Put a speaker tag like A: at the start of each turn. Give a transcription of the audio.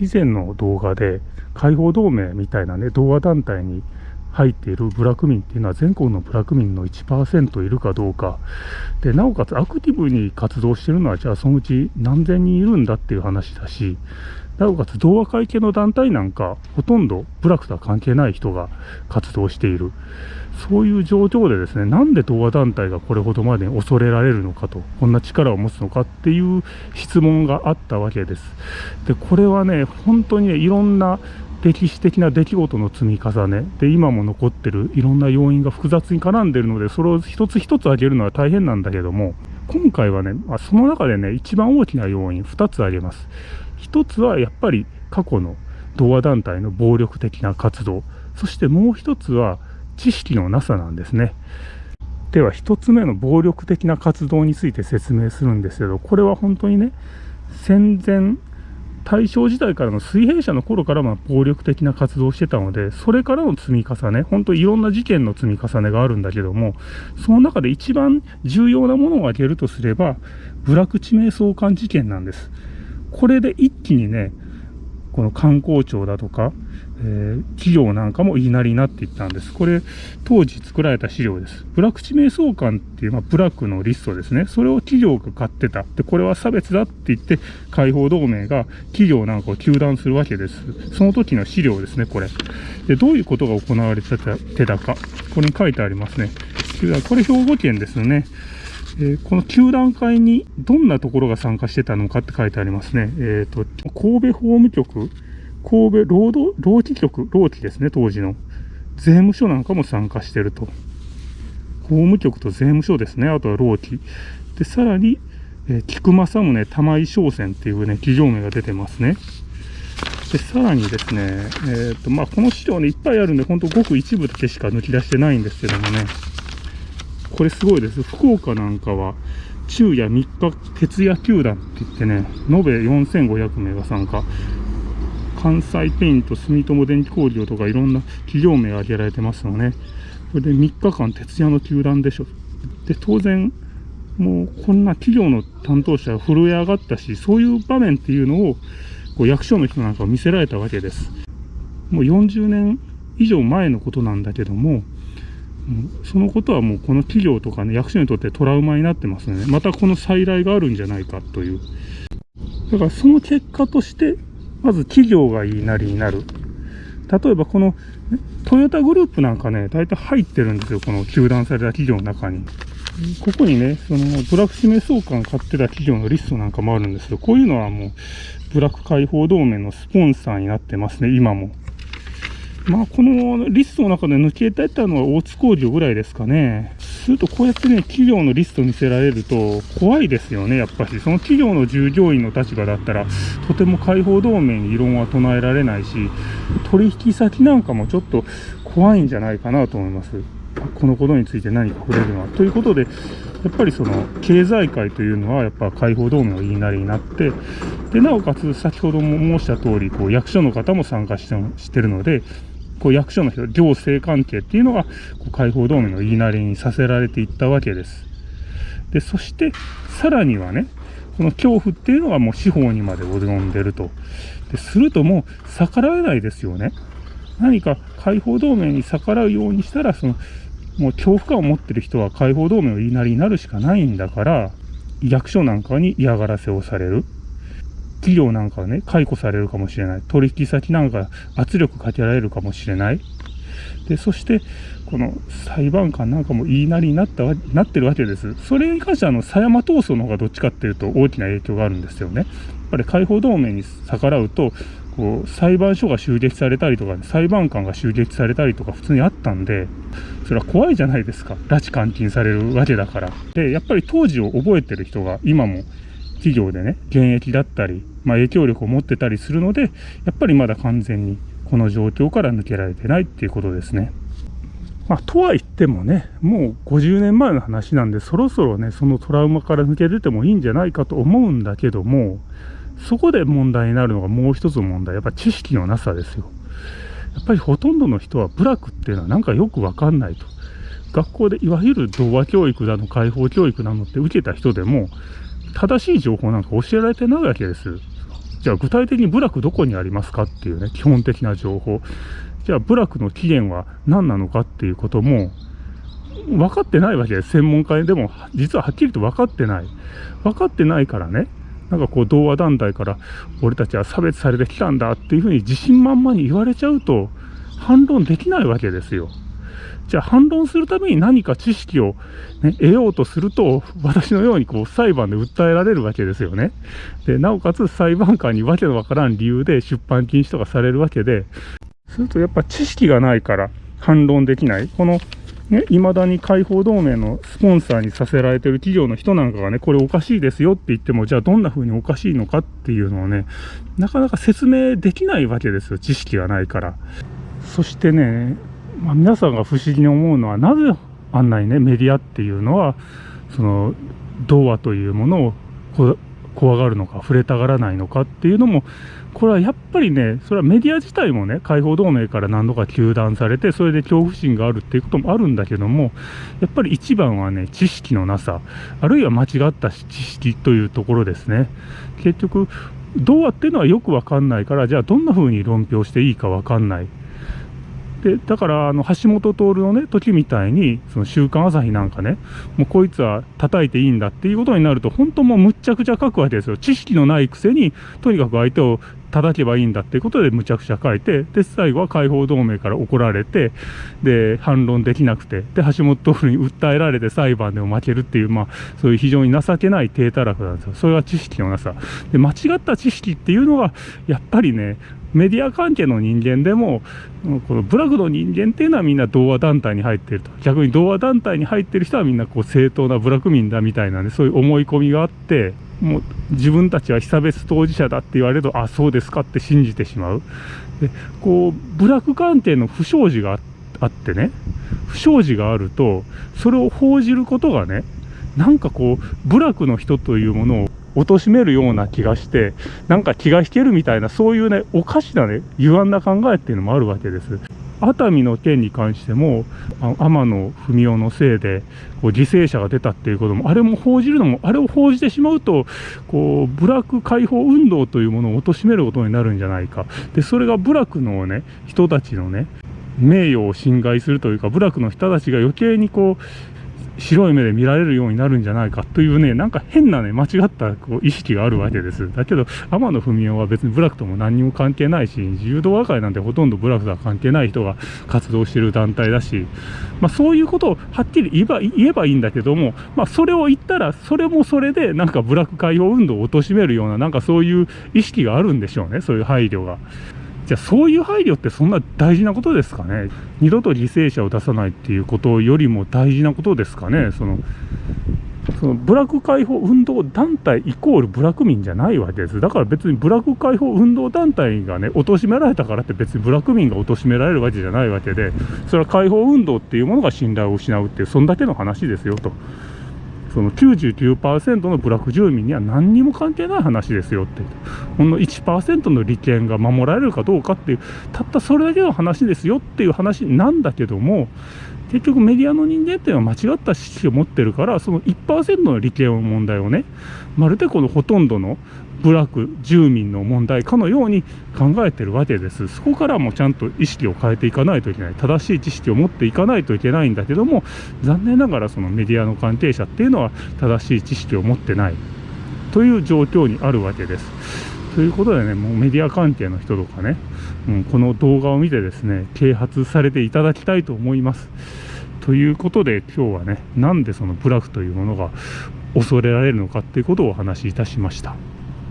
A: 以前の動画で解放同盟みたいなね童話団体に入っているブラック民っていうのは全国のブラック民の1%いるかどうか。でなおかつアクティブに活動してるのはじゃあそのうち何千人いるんだっていう話だしなおかつ同和会系の団体なんかほとんど部落とは関係ない人が活動している。そういう状況でですねなんで同和団体がこれほどまでに恐れられるのかとこんな力を持つのかっていう質問があったわけです。でこれはね本当にねいろんな歴史的な出来事の積み重ねで今も残ってるいろんな要因が複雑に絡んでるのでそれを一つ一つ挙げるのは大変なんだけども今回はね、ま、その中でね一番大きな要因2つ挙げます。1つはやっぱり過去の同和団体の暴力的な活動そしてもう1つは知識のなさなんですねでは1つ目の暴力的な活動について説明するんですけどこれは本当にね戦前大正時代からの水平社の頃からま暴力的な活動をしてたので、それからの積み重ね、本当いろんな事件の積み重ねがあるんだけども、その中で一番重要なものを挙げるとすれば、部落地名相関事件なんです。これで一気にね、この観光庁だとか、えー、企業なんかも言いなりになっていったんです。これ、当時作られた資料です。ブラック地名相関っていう、まあ、ブラックのリストですね。それを企業が買ってた。で、これは差別だって言って、解放同盟が企業なんかを糾弾するわけです。その時の資料ですね、これ。で、どういうことが行われてたか。これに書いてありますね。これ兵庫県ですね。え、この球団会にどんなところが参加してたのかって書いてありますね。えっ、ー、と、神戸法務局、神戸労働、労基局、労基ですね、当時の。税務署なんかも参加してると。法務局と税務署ですね、あとは労基。で、さらに、えー、菊正宗玉井商船っていうね、企業名が出てますね。で、さらにですね、えっ、ー、と、まあ、この資料ね、いっぱいあるんで、ほんとごく一部だけしか抜き出してないんですけどもね、これすごいです。福岡なんかは、昼夜3日徹夜球団って言ってね、延べ4500名が参加。関西ペイント、住友電気工業とかいろんな企業名が挙げられてますのね。これで3日間徹夜の球団でしょ。で、当然、もうこんな企業の担当者が震え上がったし、そういう場面っていうのを、こう役所の人なんかを見せられたわけです。もう40年以上前のことなんだけども、そのことはもうこの企業とかね、役所にとってトラウマになってますね。またこの再来があるんじゃないかという。だからその結果として、まず企業が言いなりになる。例えばこの、トヨタグループなんかね、大体入ってるんですよ。この球団された企業の中に。ここにね、そのブラック指名相関買ってた企業のリストなんかもあるんですけど、こういうのはもう、ブラック解放同盟のスポンサーになってますね、今も。まあ、このリストの中で抜け出たのは大津工業ぐらいですかね。すると、こうやってね、企業のリスト見せられると、怖いですよね、やっぱし。その企業の従業員の立場だったら、とても解放同盟に異論は唱えられないし、取引先なんかもちょっと怖いんじゃないかなと思います。このことについて何か触れるのは。ということで、やっぱりその経済界というのはやっぱ解放同盟の言いなりになって、で、なおかつ先ほども申した通り、こう役所の方も参加してしてるので、こう役所の人、行政関係っていうのが、こう解放同盟の言いなりにさせられていったわけです。で、そして、さらにはね、この恐怖っていうのがもう司法にまで及んでると。でするともう逆らえないですよね。何か解放同盟に逆らうようにしたら、その、もう恐怖感を持ってる人は解放同盟の言いなりになるしかないんだから、役所なんかに嫌がらせをされる。企業なんかはね、解雇されるかもしれない。取引先なんか圧力かけられるかもしれない。で、そして、この裁判官なんかも言いなりになったわなってるわけです。それに関しては、あの、狭山闘争の方がどっちかっていうと大きな影響があるんですよね。やっぱり解放同盟に逆らうと、こう、裁判所が襲撃されたりとか、ね裁判官が襲撃されたりとか普通にあったんで、それは怖いじゃないですか。拉致監禁されるわけだから。で、やっぱり当時を覚えてる人が今も企業でね、現役だったり、まあ、影響力を持ってたりするので、やっぱりまだ完全にこの状況から抜けられてないっていうことですね。まあ、とは言ってもね、もう50年前の話なんで、そろそろね、そのトラウマから抜け出てもいいんじゃないかと思うんだけども、そこで問題になるのがもう一つの問題、やっぱ知識のなさですよ。やっぱりほとんどの人は部落っていうのはなんかよくわかんないと。学校でいわゆる童話教育だの、解放教育なのって受けた人でも、正しい情報なんか教えられてないわけです。じゃあ具体的に部落どこにありますかっていうね、基本的な情報。じゃあ部落の起源は何なのかっていうことも、分かってないわけです。専門家でも、実ははっきりと分かってない。分かってないからね、なんかこう、同和団体から、俺たちは差別されてきたんだっていうふうに自信満々に言われちゃうと、反論できないわけですよ。じゃあ反論するために何か知識を、ね、得ようとすると、私のようにこう裁判で訴えられるわけですよね。で、なおかつ裁判官にわけのわからん理由で出版禁止とかされるわけで、するとやっぱ知識がないから反論できない。このね、未だに解放同盟のスポンサーにさせられてる企業の人なんかがね、これおかしいですよって言っても、じゃあどんな風におかしいのかっていうのをね、なかなか説明できないわけですよ。知識がないから。そしてね、まあ、皆さんが不思議に思うのはなぜあんなにねメディアっていうのはその童話というものを怖がるのか触れたがらないのかっていうのもこれはやっぱりねそれはメディア自体もね解放同盟から何度か糾弾されてそれで恐怖心があるっていうこともあるんだけどもやっぱり一番はね知識のなさあるいは間違った知識というところですね。結局童話っていうのはよくわかんないからじゃあどんな風に論評していいかわかんない。でだからあの橋本徹のね時みたいにその週刊朝日なんかねもうこいつは叩いていいんだっていうことになると本当もうむっちゃくちゃ書くわけですよ。知識のないくせにとにかく相手を叩けばいいんだっていうことでむちゃくちゃ書いてで最後は解放同盟から怒られてで反論できなくてで橋本徹に訴えられて裁判でも負けるっていうまあそういう非常に情けない低たらくなんですよ。それは知識のなさ。で間違った知識っていうのはやっぱりねメディア関係の人間でも、この部落の人間っていうのはみんな同和団体に入ってると。逆に同和団体に入ってる人はみんなこう正当な部落民だみたいなね、そういう思い込みがあって、もう自分たちは被差別当事者だって言われると、あ、そうですかって信じてしまう。で、こう、部落関係の不祥事があってね、不祥事があると、それを報じることがね、なんかこう、部落の人というものを貶めるような気がして、なんか気が引けるみたいな、そういうね、おかしなね、歪んだ考えっていうのもあるわけです。熱海の件に関しても、天野文雄のせいでこう犠牲者が出たっていうことも、あれも報じるのも、あれを報じてしまうと、こう部落解放運動というものを貶めることになるんじゃないか、でそれが部落のね、人たちのね、名誉を侵害するというか、部落の人たちが余計にこう、白い目で見られるようになるんじゃないかというね、なんか変なね、間違ったこう意識があるわけです。だけど、天野文雄は別に部落とも何にも関係ないし、自由動和会なんてほとんど部落とは関係ない人が活動してる団体だし、まあそういうことをはっきり言えば言えばいいんだけども、まあそれを言ったら、それもそれでなんか部落解放運動を貶めるような、なんかそういう意識があるんでしょうね、そういう配慮が。じゃあそういう配慮ってそんな大事なことですかね？二度と犠牲者を出さないっていうことよりも大事なことですかね？そのその部落解放運動団体イコール部落民じゃないわけです。だから別に部落解放運動団体がね、貶められたからって別に部落民が貶められるわけじゃないわけで、それは解放運動っていうものが信頼を失うっていう、そんだけの話ですよと。その99%の部落住民には何にも関係ない話ですよってほんの1%の利権が守られるかどうかっていうたったそれだけの話ですよっていう話なんだけども結局メディアの人間っていうのは間違った知識を持ってるからその1%の利権の問題をねまるでこのほとんどの部落住民の問題かのように考えてるわけですそこからもちゃんと意識を変えていかないといけない正しい知識を持っていかないといけないんだけども残念ながらそのメディアの関係者っていうのは正しい知識を持ってないという状況にあるわけです。ということでね、もうメディア関係の人とかね、うん、この動画を見てですね、啓発されていただきたいと思います。ということで今日はね、なんでそのブラフというものが恐れられるのかっていうことをお話しいたしました。